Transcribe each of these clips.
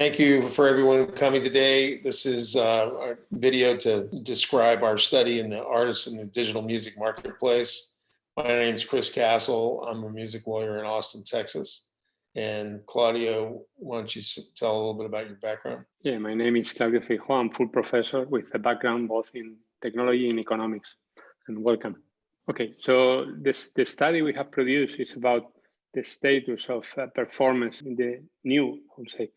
Thank you for everyone coming today. This is uh, our video to describe our study in the artists in the digital music marketplace. My name is Chris Castle. I'm a music lawyer in Austin, Texas. And Claudio, why don't you tell a little bit about your background? Yeah, my name is Claudio Feijóo. I'm full professor with a background both in technology and economics. And welcome. Okay, so this the study we have produced is about the status of uh, performance in the new, I would say,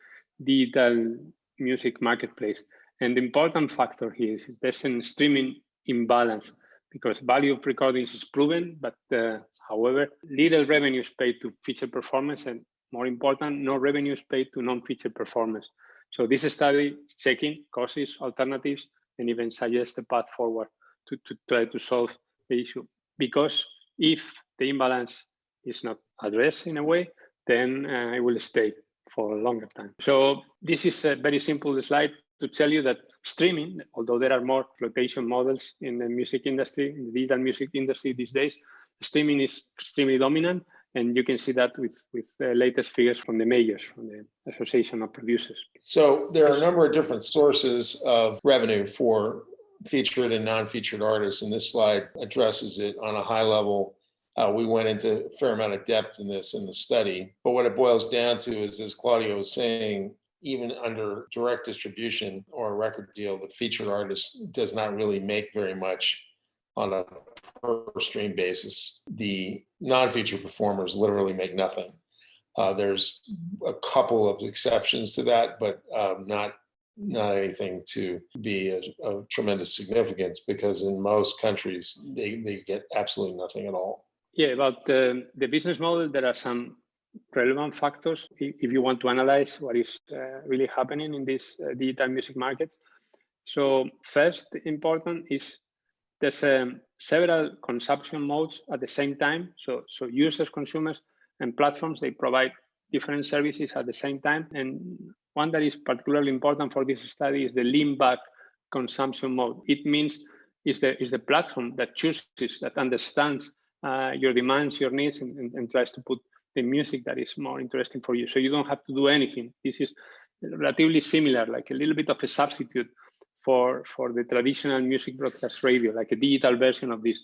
digital music marketplace. And the important factor here is there's a streaming imbalance because value of recordings is proven, but uh, however, little revenue is paid to feature performance and more important, no revenue is paid to non-feature performance. So this study is checking causes, alternatives, and even suggests the path forward to, to try to solve the issue. Because if the imbalance is not addressed in a way, then uh, it will stay for a longer time. So this is a very simple slide to tell you that streaming, although there are more flotation models in the music industry, in the digital music industry these days, streaming is extremely dominant. And you can see that with, with the latest figures from the majors, from the Association of Producers. So there are a number of different sources of revenue for featured and non-featured artists, and this slide addresses it on a high level uh, we went into a fair amount of depth in this in the study. But what it boils down to is, as Claudio was saying, even under direct distribution or a record deal, the featured artist does not really make very much on a per stream basis. The non-featured performers literally make nothing. Uh, there's a couple of exceptions to that, but um, not not anything to be a, tremendous significance because in most countries they, they get absolutely nothing at all. Yeah, about the, the business model, there are some relevant factors if you want to analyze what is uh, really happening in this uh, digital music market. So first important is there's um, several consumption modes at the same time. So, so users, consumers, and platforms, they provide different services at the same time. And one that is particularly important for this study is the lean back consumption mode. It means is the, is the platform that chooses, that understands uh, your demands, your needs, and, and, and, tries to put the music that is more interesting for you. So you don't have to do anything. This is relatively similar, like a little bit of a substitute for, for the traditional music broadcast radio, like a digital version of this.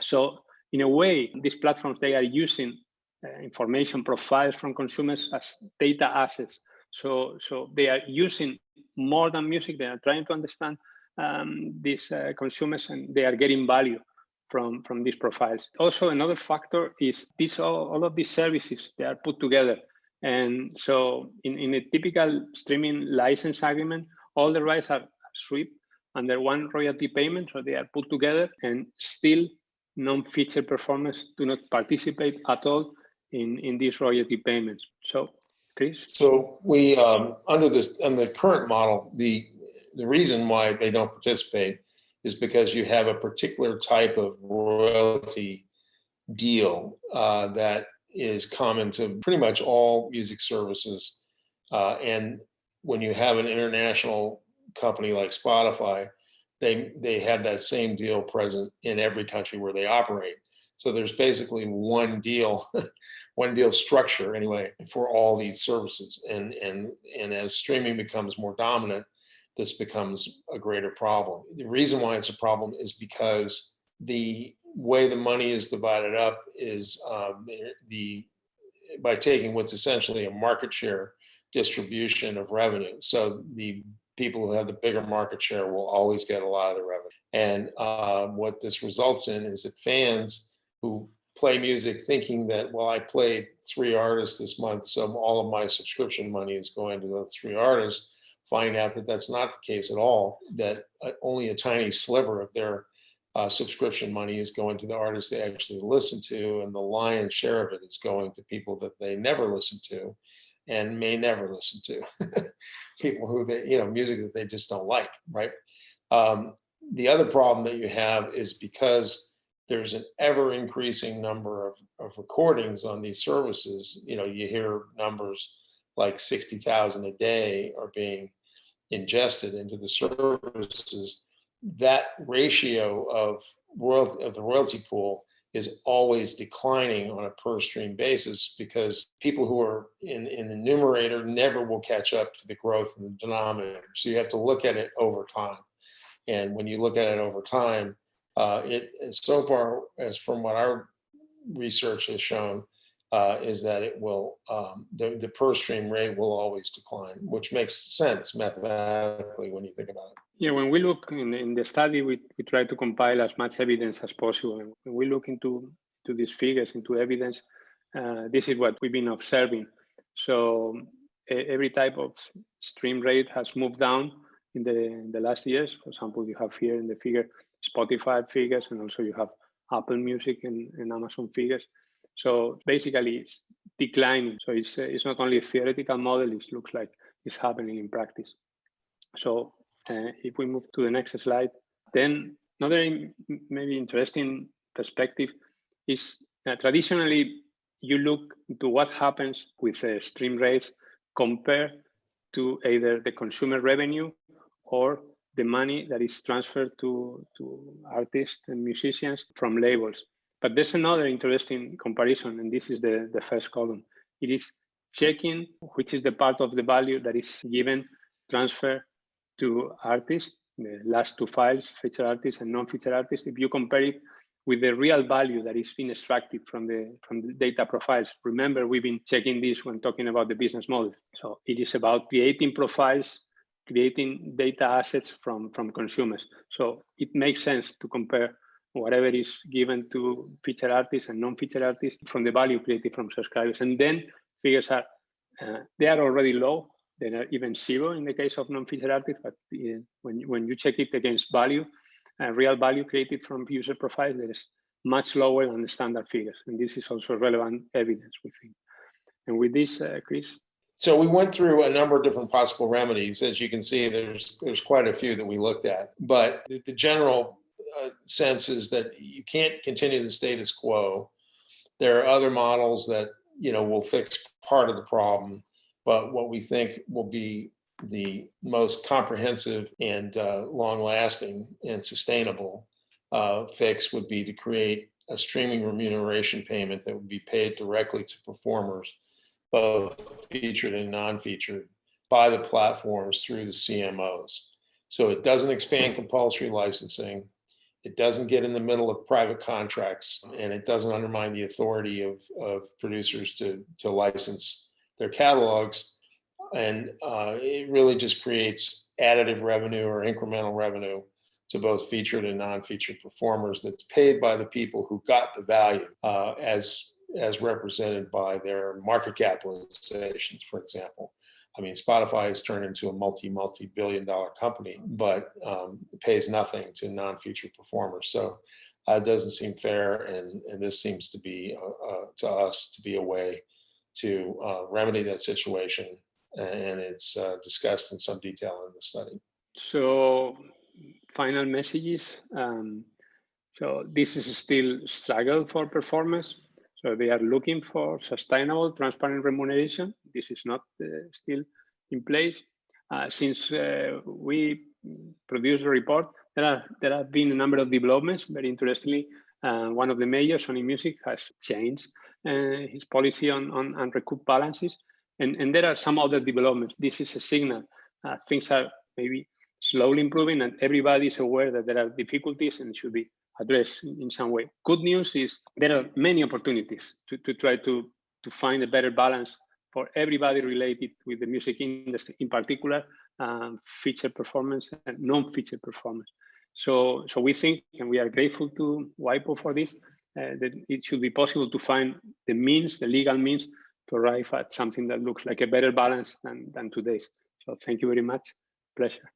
So in a way, these platforms, they are using uh, information profiles from consumers as data assets. So, so they are using more than music. They are trying to understand um, these uh, consumers and they are getting value from, from these profiles. Also, another factor is this all, all of these services, they are put together. And so in, in a typical streaming license agreement, all the rights are swept under one royalty payment, so they are put together and still non-feature performers do not participate at all in, in these royalty payments. So, Chris? So we, um, under this, under the current model, the, the reason why they don't participate is because you have a particular type of royalty deal uh, that is common to pretty much all music services. Uh, and when you have an international company like Spotify, they, they have that same deal present in every country where they operate. So there's basically one deal, one deal structure anyway for all these services. And, and, and as streaming becomes more dominant, this becomes a greater problem. The reason why it's a problem is because the way the money is divided up is um, the by taking what's essentially a market share distribution of revenue. So the people who have the bigger market share will always get a lot of the revenue. And uh, what this results in is that fans who play music thinking that, well, I played three artists this month, so all of my subscription money is going to the three artists, find out that that's not the case at all, that uh, only a tiny sliver of their uh, subscription money is going to the artists they actually listen to, and the lion's share of it is going to people that they never listen to and may never listen to. people who they, you know, music that they just don't like, right? Um, the other problem that you have is because there's an ever increasing number of, of recordings on these services, you know, you hear numbers like 60,000 a day are being ingested into the services, that ratio of royalty of the royalty pool is always declining on a per stream basis because people who are in, in the numerator never will catch up to the growth in the denominator. So you have to look at it over time. And when you look at it over time, uh, it so far as from what our research has shown, uh, is that it will, um, the, the per stream rate will always decline, which makes sense mathematically when you think about it. Yeah, when we look in, in the study, we, we try to compile as much evidence as possible. And when we look into to these figures, into evidence, uh, this is what we've been observing. So every type of stream rate has moved down in the, in the last years. For example, you have here in the figure Spotify figures, and also you have Apple Music and, and Amazon figures. So basically, it's declining. So it's, it's not only a theoretical model, it looks like it's happening in practice. So uh, if we move to the next slide, then another maybe interesting perspective is uh, traditionally you look to what happens with the stream rates compared to either the consumer revenue or the money that is transferred to, to artists and musicians from labels. But there's another interesting comparison, and this is the, the first column. It is checking which is the part of the value that is given transfer to artists, the last two files, feature artists and non-feature artists. If you compare it with the real value that is being extracted from the from the data profiles. Remember, we've been checking this when talking about the business model. So it is about creating profiles, creating data assets from, from consumers. So it makes sense to compare whatever is given to featured artists and non-featured artists from the value created from subscribers. And then figures are, uh, they are already low. They are even zero in the case of non-featured artists, but uh, when, when you check it against value, uh, real value created from user profiles, there is much lower than the standard figures. And this is also relevant evidence, we think. And with this, uh, Chris. So we went through a number of different possible remedies. As you can see, there's there's quite a few that we looked at. But the, the general uh, sense is that you can't continue the status quo. There are other models that you know will fix part of the problem, but what we think will be the most comprehensive and uh, long-lasting and sustainable uh, fix would be to create a streaming remuneration payment that would be paid directly to performers, both featured and non-featured, by the platforms through the CMOs. So it doesn't expand compulsory licensing. It doesn't get in the middle of private contracts and it doesn't undermine the authority of, of producers to, to license their catalogs. And uh, it really just creates additive revenue or incremental revenue to both featured and non-featured performers that's paid by the people who got the value uh, as as represented by their market capitalizations, for example. I mean, Spotify has turned into a multi, multi-billion dollar company, but um, pays nothing to non-featured performers. So uh, it doesn't seem fair. And, and this seems to be, uh, uh, to us, to be a way to uh, remedy that situation. And it's uh, discussed in some detail in the study. So final messages. Um, so this is still struggle for performers so they are looking for sustainable, transparent remuneration. This is not uh, still in place. Uh, since uh, we produced a report, there, are, there have been a number of developments. Very interestingly, uh, one of the major, Sony Music, has changed uh, his policy on, on, on recoup balances. And, and there are some other developments. This is a signal. Uh, things are maybe slowly improving and everybody is aware that there are difficulties and should be address in some way. Good news is there are many opportunities to, to try to, to find a better balance for everybody related with the music industry, in particular, um, feature performance and non-feature performance. So, so we think, and we are grateful to WIPO for this, uh, that it should be possible to find the means, the legal means, to arrive at something that looks like a better balance than, than today's. So thank you very much. Pleasure.